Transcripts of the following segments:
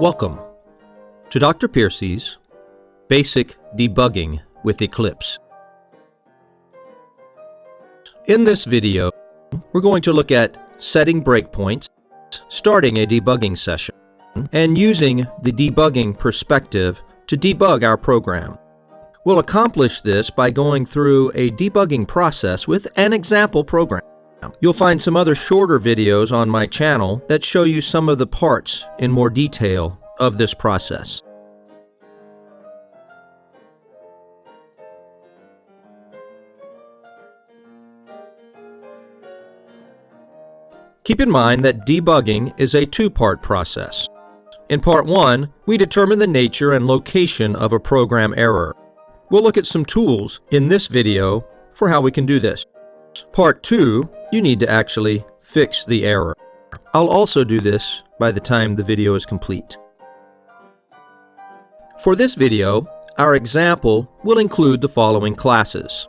Welcome to Dr. Piercy's Basic Debugging with Eclipse. In this video, we're going to look at setting breakpoints, starting a debugging session, and using the debugging perspective to debug our program. We'll accomplish this by going through a debugging process with an example program. You'll find some other shorter videos on my channel that show you some of the parts in more detail of this process. Keep in mind that debugging is a two-part process. In part 1, we determine the nature and location of a program error. We'll look at some tools in this video for how we can do this. Part 2, you need to actually fix the error. I'll also do this by the time the video is complete. For this video, our example will include the following classes.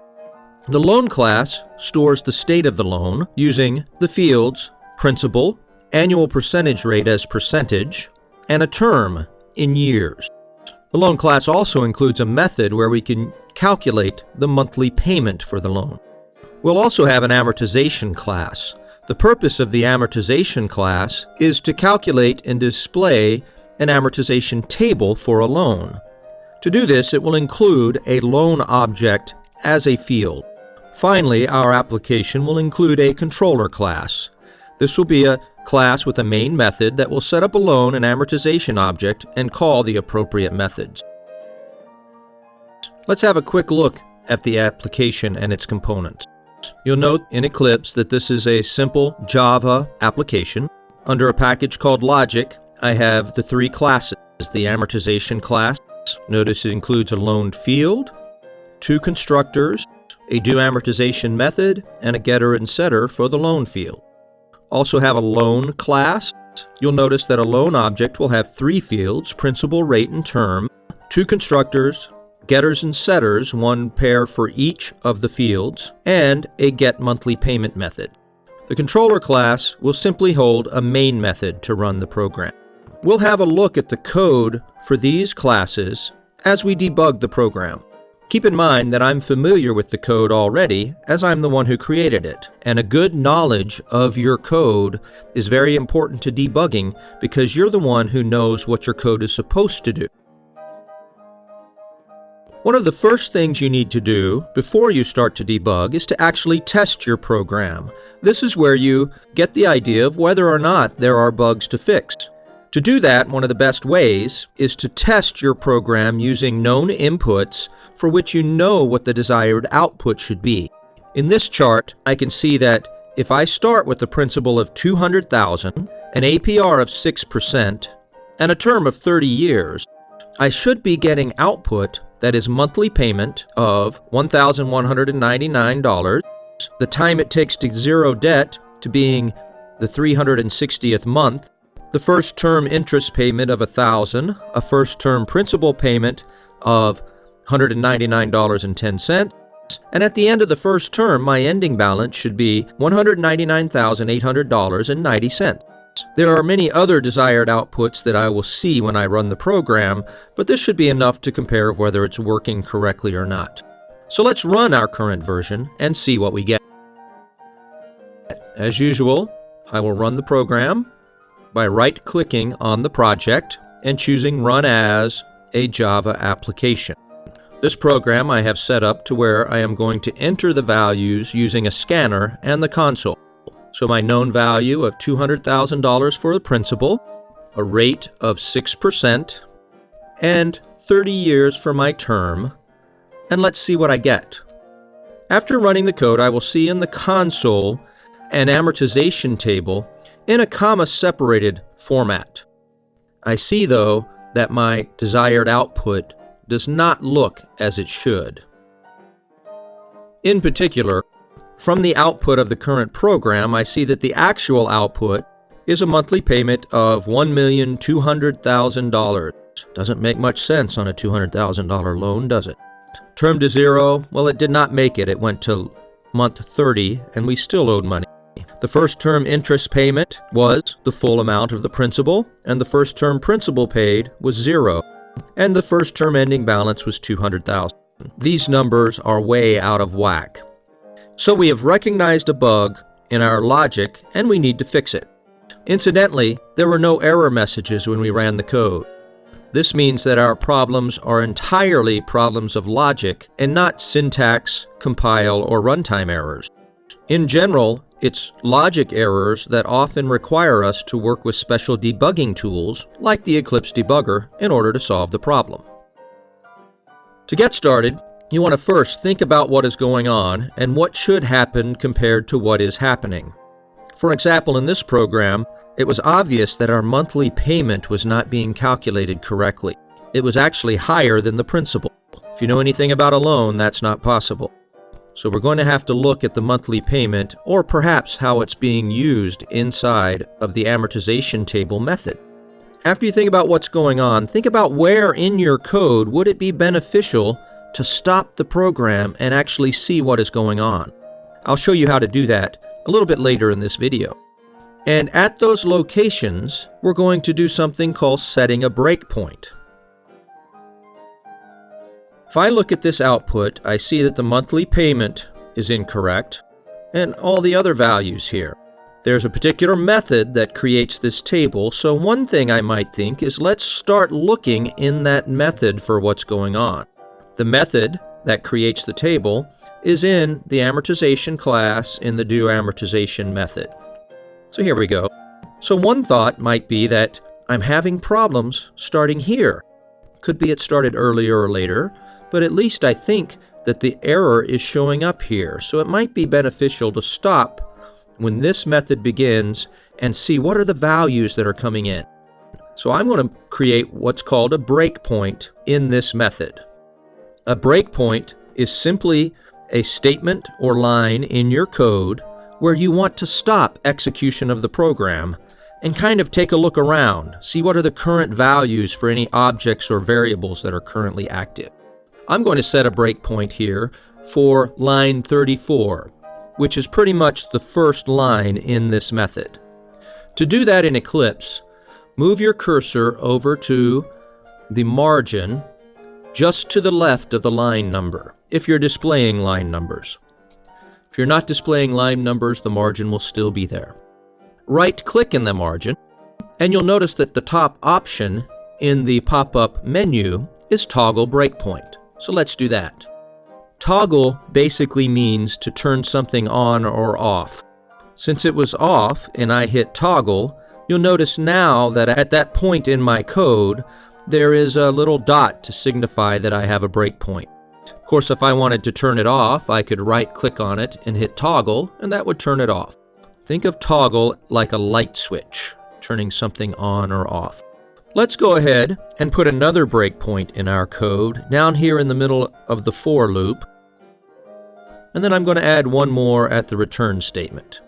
The loan class stores the state of the loan using the fields principal, annual percentage rate as percentage, and a term in years. The loan class also includes a method where we can calculate the monthly payment for the loan. We'll also have an amortization class. The purpose of the amortization class is to calculate and display an amortization table for a loan. To do this, it will include a loan object as a field. Finally, our application will include a controller class. This will be a class with a main method that will set up a loan and amortization object and call the appropriate methods. Let's have a quick look at the application and its components. You'll note in Eclipse that this is a simple Java application. Under a package called Logic, I have the three classes. The amortization class, notice it includes a loaned field, two constructors, a do amortization method, and a getter and setter for the loan field. Also have a loan class. You'll notice that a loan object will have three fields, principal, rate, and term, two constructors, getters and setters, one pair for each of the fields, and a get monthly payment method. The controller class will simply hold a main method to run the program. We'll have a look at the code for these classes as we debug the program. Keep in mind that I'm familiar with the code already, as I'm the one who created it, and a good knowledge of your code is very important to debugging because you're the one who knows what your code is supposed to do. One of the first things you need to do before you start to debug is to actually test your program. This is where you get the idea of whether or not there are bugs to fix. To do that, one of the best ways is to test your program using known inputs for which you know what the desired output should be. In this chart, I can see that if I start with the principal of 200,000, an APR of 6%, and a term of 30 years, I should be getting output that is monthly payment of $1,199, the time it takes to zero debt to being the 360th month, the first term interest payment of 1000 a first term principal payment of $199.10, and at the end of the first term, my ending balance should be $199,800.90. There are many other desired outputs that I will see when I run the program, but this should be enough to compare whether it's working correctly or not. So let's run our current version and see what we get. As usual, I will run the program by right-clicking on the project and choosing Run As a Java application. This program I have set up to where I am going to enter the values using a scanner and the console. So my known value of $200,000 for the principal, a rate of 6%, and 30 years for my term, and let's see what I get. After running the code, I will see in the console an amortization table in a comma-separated format. I see, though, that my desired output does not look as it should. In particular, from the output of the current program, I see that the actual output is a monthly payment of $1,200,000. Doesn't make much sense on a $200,000 loan, does it? Term to zero, well, it did not make it. It went to month 30, and we still owed money. The first term interest payment was the full amount of the principal, and the first term principal paid was zero, and the first term ending balance was 200,000. These numbers are way out of whack. So we have recognized a bug in our logic and we need to fix it. Incidentally, there were no error messages when we ran the code. This means that our problems are entirely problems of logic and not syntax, compile, or runtime errors. In general, it's logic errors that often require us to work with special debugging tools like the Eclipse debugger in order to solve the problem. To get started, you want to first think about what is going on and what should happen compared to what is happening. For example, in this program, it was obvious that our monthly payment was not being calculated correctly. It was actually higher than the principal. If you know anything about a loan, that's not possible. So we're going to have to look at the monthly payment or perhaps how it's being used inside of the amortization table method. After you think about what's going on, think about where in your code would it be beneficial to stop the program and actually see what is going on. I'll show you how to do that a little bit later in this video. And at those locations, we're going to do something called setting a breakpoint. If I look at this output, I see that the monthly payment is incorrect, and all the other values here. There's a particular method that creates this table, so one thing I might think is let's start looking in that method for what's going on. The method that creates the table is in the amortization class in the do amortization method. So here we go. So one thought might be that I'm having problems starting here. Could be it started earlier or later, but at least I think that the error is showing up here. So it might be beneficial to stop when this method begins and see what are the values that are coming in. So I'm going to create what's called a breakpoint in this method. A breakpoint is simply a statement or line in your code where you want to stop execution of the program and kind of take a look around, see what are the current values for any objects or variables that are currently active. I'm going to set a breakpoint here for line 34, which is pretty much the first line in this method. To do that in Eclipse, move your cursor over to the margin just to the left of the line number, if you're displaying line numbers. If you're not displaying line numbers, the margin will still be there. Right-click in the margin, and you'll notice that the top option in the pop-up menu is Toggle Breakpoint. So let's do that. Toggle basically means to turn something on or off. Since it was off and I hit toggle, you'll notice now that at that point in my code, there is a little dot to signify that I have a breakpoint. Of course, if I wanted to turn it off, I could right-click on it and hit toggle, and that would turn it off. Think of toggle like a light switch, turning something on or off. Let's go ahead and put another breakpoint in our code down here in the middle of the for loop. And then I'm going to add one more at the return statement.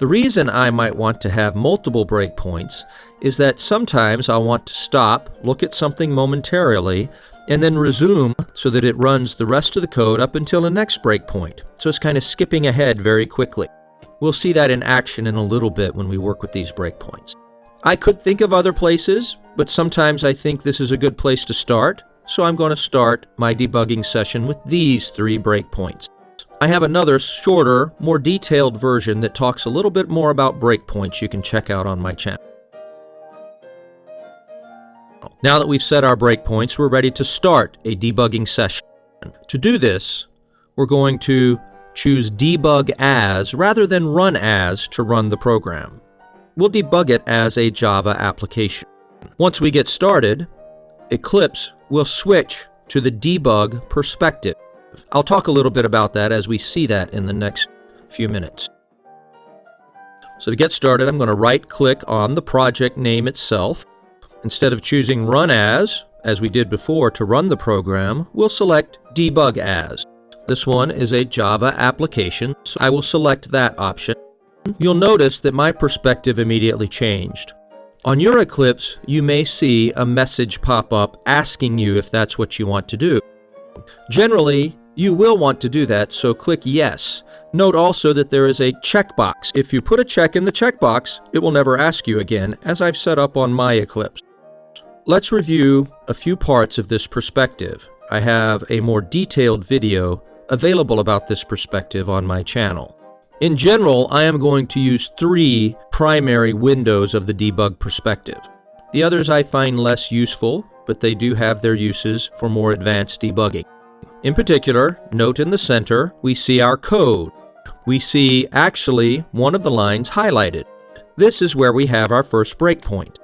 The reason I might want to have multiple breakpoints is that sometimes I'll want to stop, look at something momentarily, and then resume so that it runs the rest of the code up until the next breakpoint. So it's kind of skipping ahead very quickly. We'll see that in action in a little bit when we work with these breakpoints. I could think of other places, but sometimes I think this is a good place to start, so I'm going to start my debugging session with these three breakpoints. I have another shorter, more detailed version that talks a little bit more about breakpoints you can check out on my channel. Now that we've set our breakpoints, we're ready to start a debugging session. To do this, we're going to choose debug as rather than run as to run the program. We'll debug it as a Java application. Once we get started, Eclipse will switch to the debug perspective. I'll talk a little bit about that as we see that in the next few minutes. So to get started, I'm going to right-click on the project name itself. Instead of choosing Run As, as we did before to run the program, we'll select Debug As. This one is a Java application, so I will select that option. You'll notice that my perspective immediately changed. On your Eclipse, you may see a message pop up asking you if that's what you want to do. Generally, you will want to do that, so click Yes Note also that there is a checkbox. If you put a check in the checkbox, it will never ask you again, as I've set up on my Eclipse. Let's review a few parts of this perspective. I have a more detailed video available about this perspective on my channel. In general, I am going to use three primary windows of the debug perspective. The others I find less useful, but they do have their uses for more advanced debugging. In particular, note in the center, we see our code we see actually one of the lines highlighted. This is where we have our first breakpoint.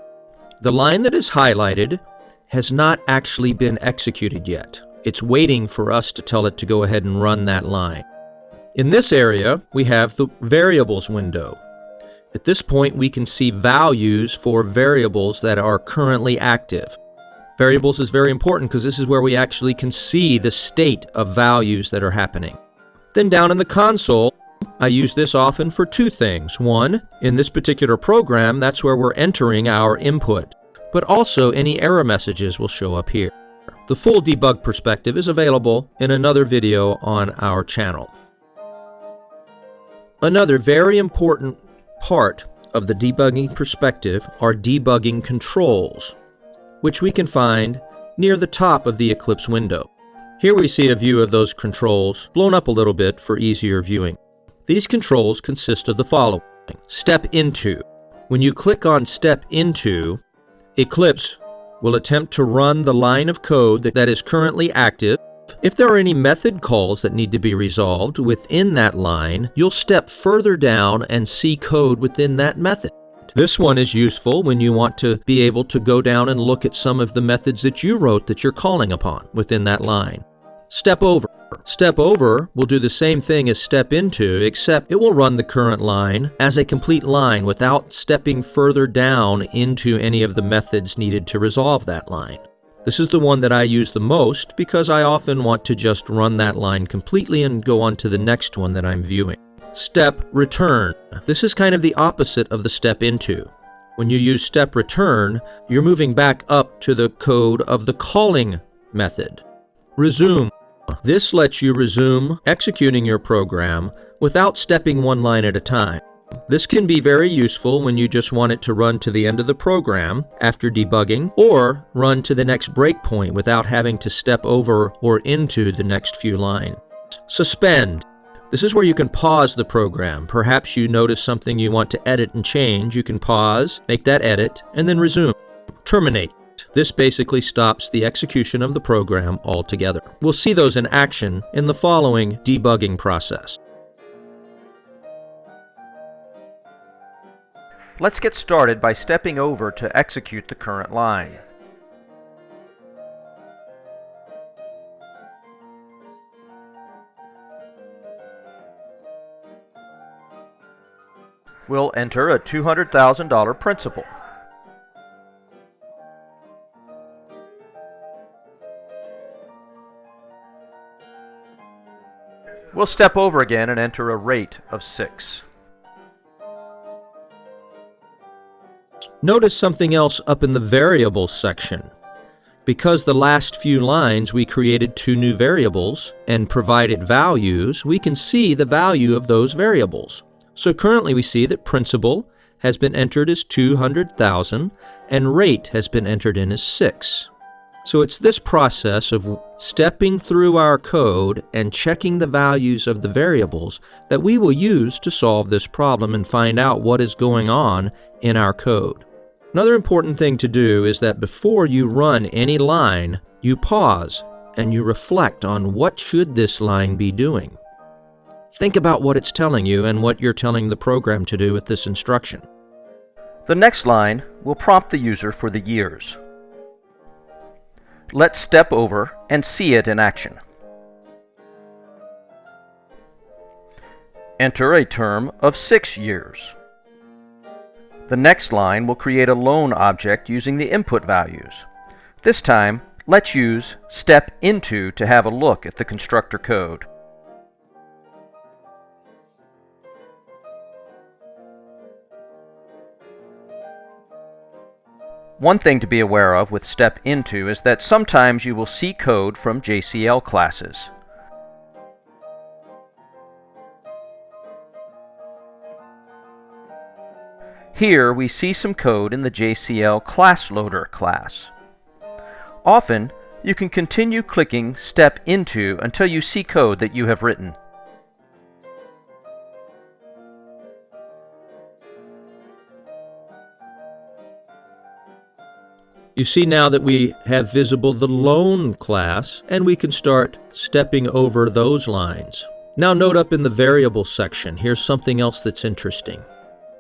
The line that is highlighted has not actually been executed yet. It's waiting for us to tell it to go ahead and run that line. In this area, we have the variables window. At this point, we can see values for variables that are currently active. Variables is very important because this is where we actually can see the state of values that are happening. Then down in the console, I use this often for two things. One, in this particular program, that's where we're entering our input, but also any error messages will show up here. The full debug perspective is available in another video on our channel. Another very important part of the debugging perspective are debugging controls, which we can find near the top of the Eclipse window. Here we see a view of those controls blown up a little bit for easier viewing. These controls consist of the following. Step Into. When you click on Step Into, Eclipse will attempt to run the line of code that is currently active. If there are any method calls that need to be resolved within that line, you'll step further down and see code within that method. This one is useful when you want to be able to go down and look at some of the methods that you wrote that you're calling upon within that line. Step over. Step over will do the same thing as step into, except it will run the current line as a complete line without stepping further down into any of the methods needed to resolve that line. This is the one that I use the most because I often want to just run that line completely and go on to the next one that I'm viewing. Step return. This is kind of the opposite of the step into. When you use step return, you're moving back up to the code of the calling method. Resume. This lets you resume executing your program without stepping one line at a time. This can be very useful when you just want it to run to the end of the program after debugging or run to the next breakpoint without having to step over or into the next few lines. Suspend. This is where you can pause the program. Perhaps you notice something you want to edit and change. You can pause, make that edit, and then resume. Terminate. This basically stops the execution of the program altogether. We'll see those in action in the following debugging process. Let's get started by stepping over to execute the current line. We'll enter a $200,000 principal. We'll step over again and enter a rate of 6. Notice something else up in the variables section. Because the last few lines we created two new variables and provided values, we can see the value of those variables. So currently we see that principal has been entered as 200,000 and rate has been entered in as 6. So it's this process of stepping through our code and checking the values of the variables that we will use to solve this problem and find out what is going on in our code. Another important thing to do is that before you run any line, you pause and you reflect on what should this line be doing. Think about what it's telling you and what you're telling the program to do with this instruction. The next line will prompt the user for the years. Let's step over and see it in action. Enter a term of six years. The next line will create a loan object using the input values. This time, let's use step into to have a look at the constructor code. One thing to be aware of with Step Into is that sometimes you will see code from JCL classes. Here we see some code in the JCL ClassLoader class. Often, you can continue clicking Step Into until you see code that you have written. You see now that we have visible the loan class, and we can start stepping over those lines. Now note up in the variable section, here's something else that's interesting.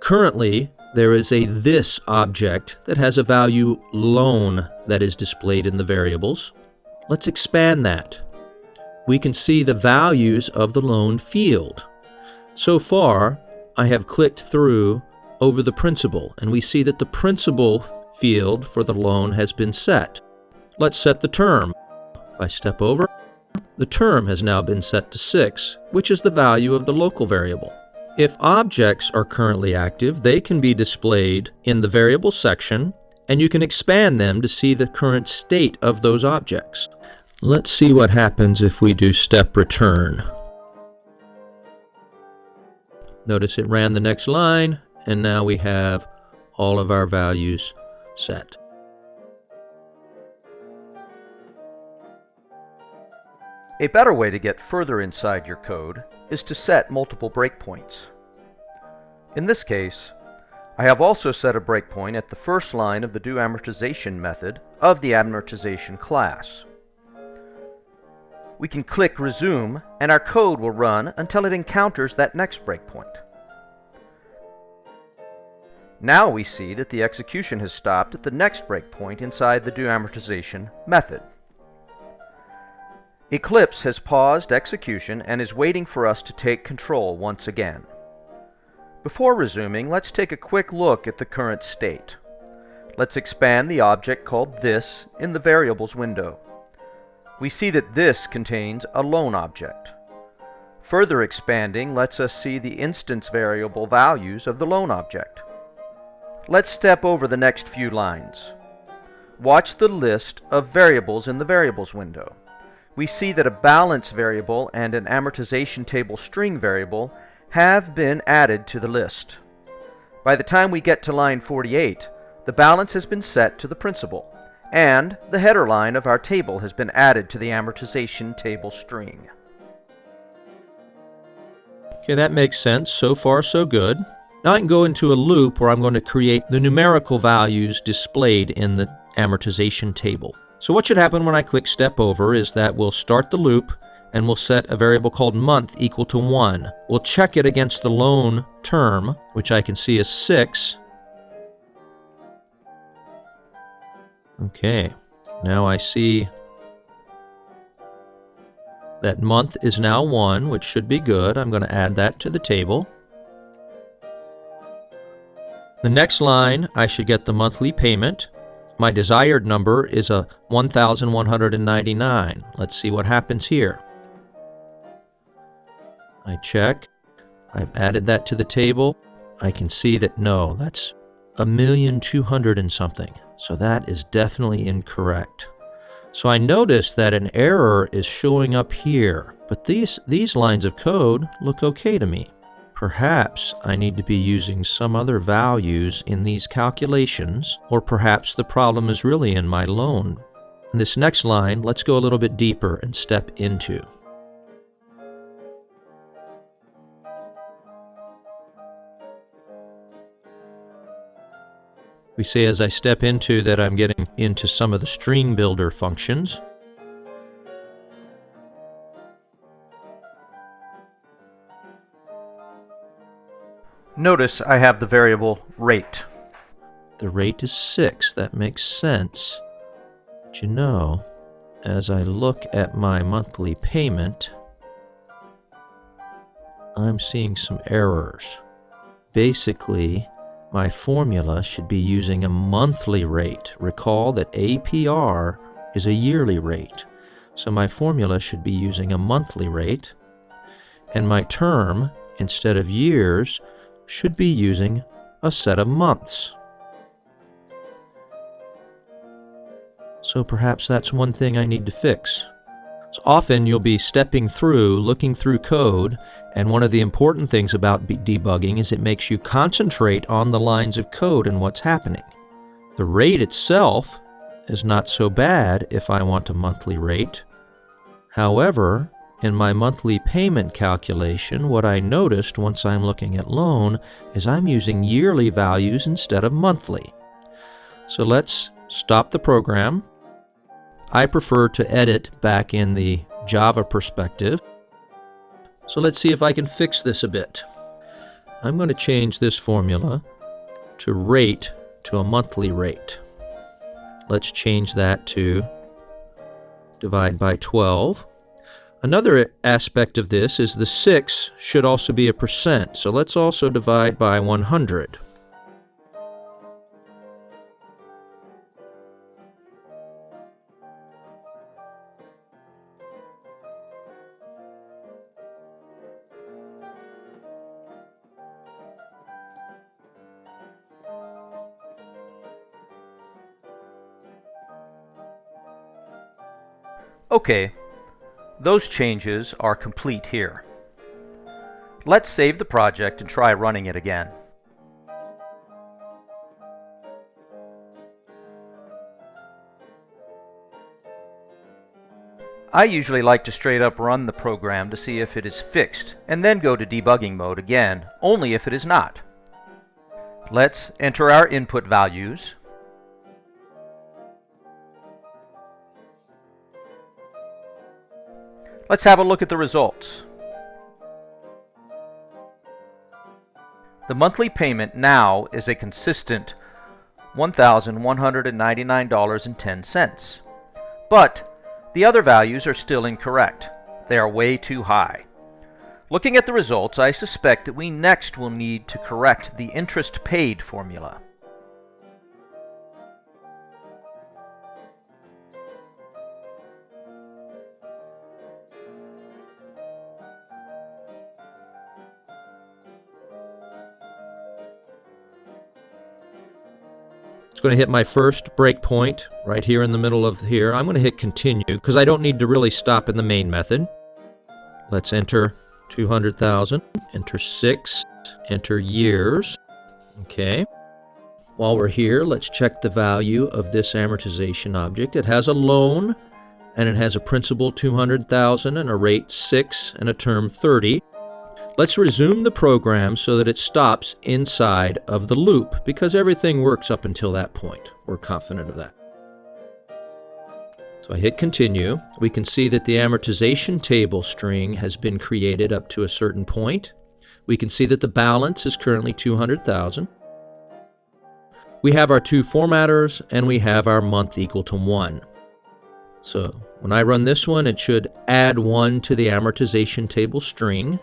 Currently, there is a this object that has a value loan that is displayed in the variables. Let's expand that. We can see the values of the loan field. So far, I have clicked through over the principal, and we see that the principal field for the loan has been set. Let's set the term. If I step over, the term has now been set to 6, which is the value of the local variable. If objects are currently active, they can be displayed in the variable section, and you can expand them to see the current state of those objects. Let's see what happens if we do step return. Notice it ran the next line, and now we have all of our values set. A better way to get further inside your code is to set multiple breakpoints. In this case, I have also set a breakpoint at the first line of the do amortization method of the amortization class. We can click resume and our code will run until it encounters that next breakpoint. Now we see that the execution has stopped at the next breakpoint inside the do amortization method. Eclipse has paused execution and is waiting for us to take control once again. Before resuming, let's take a quick look at the current state. Let's expand the object called this in the variables window. We see that this contains a loan object. Further expanding lets us see the instance variable values of the loan object. Let's step over the next few lines. Watch the list of variables in the Variables window. We see that a balance variable and an amortization table string variable have been added to the list. By the time we get to line 48, the balance has been set to the principal, and the header line of our table has been added to the amortization table string. Okay, that makes sense. So far, so good. Now I can go into a loop where I'm going to create the numerical values displayed in the amortization table. So what should happen when I click step over is that we'll start the loop and we'll set a variable called month equal to 1. We'll check it against the loan term, which I can see is 6. Okay, now I see that month is now 1, which should be good. I'm going to add that to the table. The next line, I should get the monthly payment. My desired number is a 1,199. Let's see what happens here. I check. I've added that to the table. I can see that no, that's a million two hundred and something. So that is definitely incorrect. So I notice that an error is showing up here, but these, these lines of code look okay to me. Perhaps I need to be using some other values in these calculations, or perhaps the problem is really in my loan. In this next line, let's go a little bit deeper and step into. We say as I step into that I'm getting into some of the string builder functions. Notice I have the variable rate. The rate is 6. That makes sense. But you know, as I look at my monthly payment, I'm seeing some errors. Basically, my formula should be using a monthly rate. Recall that APR is a yearly rate. So my formula should be using a monthly rate. And my term, instead of years, should be using a set of months. So perhaps that's one thing I need to fix. So often you'll be stepping through, looking through code, and one of the important things about debugging is it makes you concentrate on the lines of code and what's happening. The rate itself is not so bad if I want a monthly rate. However, in my monthly payment calculation, what I noticed once I'm looking at loan is I'm using yearly values instead of monthly. So let's stop the program. I prefer to edit back in the Java perspective. So let's see if I can fix this a bit. I'm going to change this formula to rate to a monthly rate. Let's change that to divide by 12. Another aspect of this is the 6 should also be a percent, so let's also divide by 100. Okay, those changes are complete here. Let's save the project and try running it again. I usually like to straight up run the program to see if it is fixed, and then go to debugging mode again, only if it is not. Let's enter our input values, Let's have a look at the results. The monthly payment now is a consistent $1,199.10. But the other values are still incorrect. They are way too high. Looking at the results, I suspect that we next will need to correct the interest paid formula. Going to hit my first breakpoint right here in the middle of here. I'm going to hit continue because I don't need to really stop in the main method. Let's enter 200,000, enter 6, enter years. Okay. While we're here, let's check the value of this amortization object. It has a loan and it has a principal 200,000 and a rate 6 and a term 30. Let's resume the program so that it stops inside of the loop because everything works up until that point. We're confident of that. So I hit continue. We can see that the amortization table string has been created up to a certain point. We can see that the balance is currently 200,000. We have our two formatters and we have our month equal to 1. So when I run this one, it should add 1 to the amortization table string.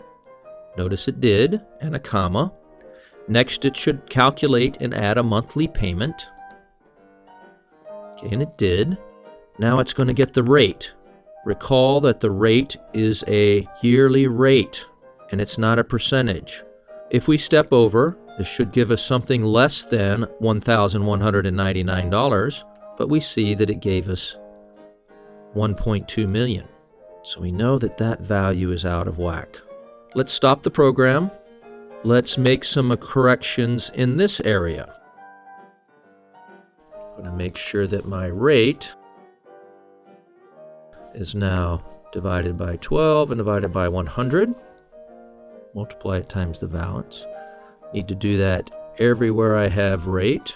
Notice it did, and a comma. Next, it should calculate and add a monthly payment. Okay, and it did. Now it's going to get the rate. Recall that the rate is a yearly rate, and it's not a percentage. If we step over, this should give us something less than $1,199, but we see that it gave us 1.2 million. So we know that that value is out of whack. Let's stop the program. Let's make some corrections in this area. I'm going to make sure that my rate is now divided by 12 and divided by 100. Multiply it times the balance. Need to do that everywhere I have rate.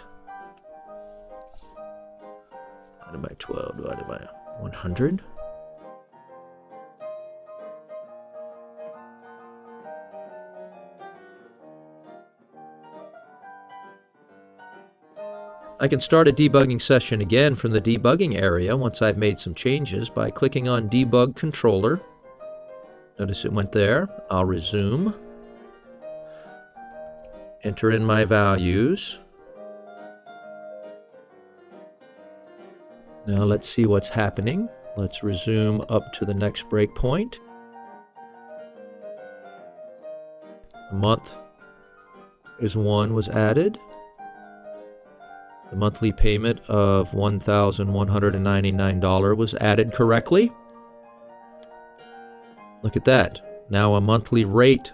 Divided by 12 divided by 100. I can start a debugging session again from the debugging area once I've made some changes by clicking on Debug Controller. Notice it went there. I'll resume. Enter in my values. Now let's see what's happening. Let's resume up to the next breakpoint. The month is 1 was added. The monthly payment of $1,199 was added correctly. Look at that. Now a monthly rate,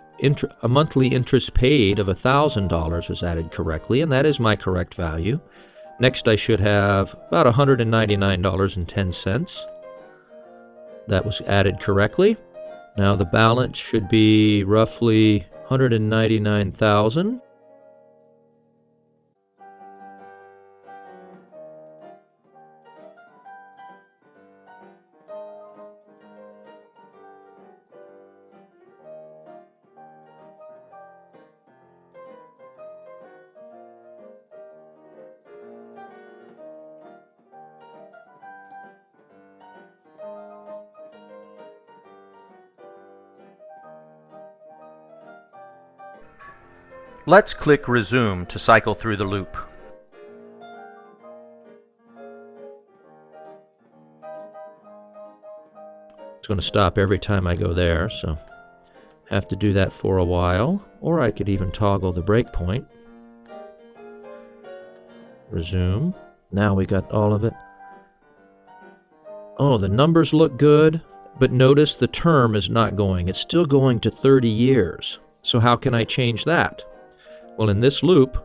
a monthly interest paid of $1,000 was added correctly, and that is my correct value. Next, I should have about $199.10. That was added correctly. Now the balance should be roughly 199,000. Let's click Resume to cycle through the loop. It's going to stop every time I go there, so have to do that for a while. Or I could even toggle the breakpoint. Resume. Now we got all of it. Oh, the numbers look good, but notice the term is not going. It's still going to 30 years. So how can I change that? Well, in this loop,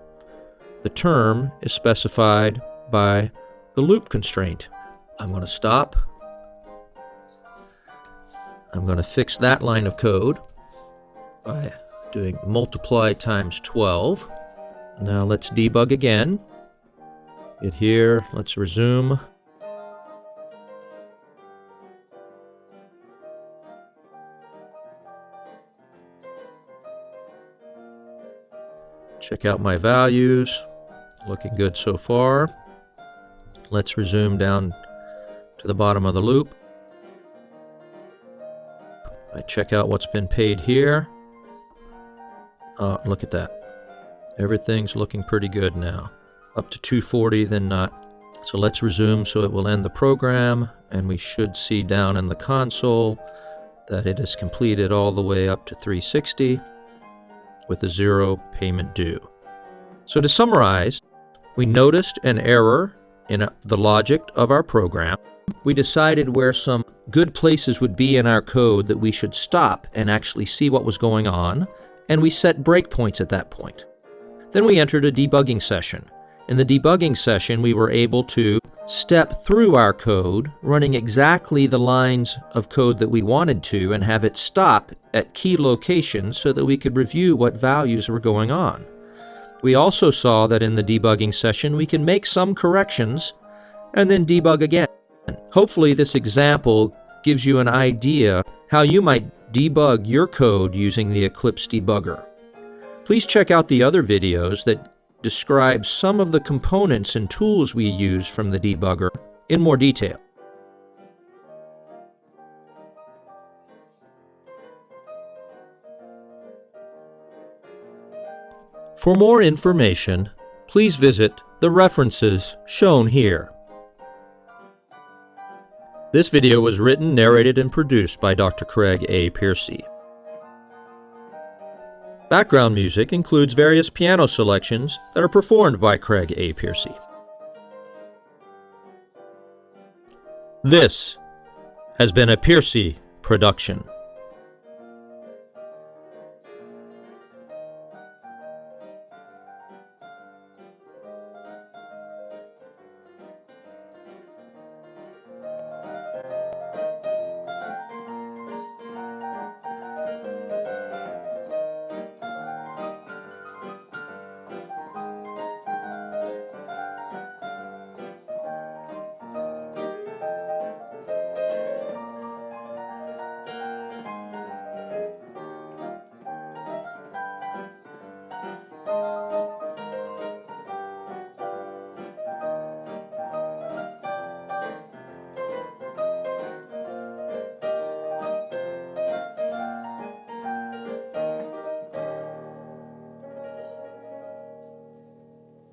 the term is specified by the loop constraint. I'm going to stop. I'm going to fix that line of code by doing multiply times 12. Now let's debug again. Get here, let's resume. Check out my values. Looking good so far. Let's resume down to the bottom of the loop. I check out what's been paid here. Uh, look at that. Everything's looking pretty good now. Up to 240, then not. So let's resume so it will end the program, and we should see down in the console that it is completed all the way up to 360 with a zero payment due. So to summarize, we noticed an error in uh, the logic of our program. We decided where some good places would be in our code that we should stop and actually see what was going on, and we set breakpoints at that point. Then we entered a debugging session. In the debugging session, we were able to step through our code, running exactly the lines of code that we wanted to, and have it stop at key locations so that we could review what values were going on. We also saw that in the debugging session we can make some corrections and then debug again. Hopefully this example gives you an idea how you might debug your code using the Eclipse debugger. Please check out the other videos that describe some of the components and tools we use from the debugger in more detail. For more information, please visit the references shown here. This video was written, narrated, and produced by Dr. Craig A. Piercy. Background music includes various piano selections that are performed by Craig A. Piercy. This has been a Piercy production.